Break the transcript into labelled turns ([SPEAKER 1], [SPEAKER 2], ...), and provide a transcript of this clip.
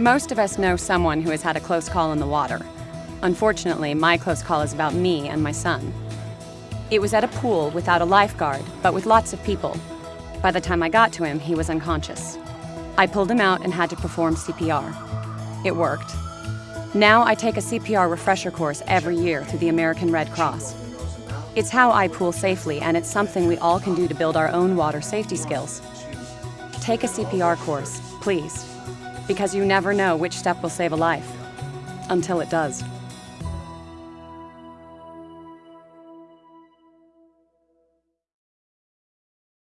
[SPEAKER 1] Most of us know someone who has had a close call in the water. Unfortunately, my close call is about me and my son. It was at a pool without a lifeguard, but with lots of people. By the time I got to him, he was unconscious. I pulled him out and had to perform CPR. It worked. Now I take a CPR refresher course every year through the American Red Cross. It's how I pool safely, and it's something we all can do to build our own water safety skills. Take a CPR course, please, because you never know which step will save a life. Until it does.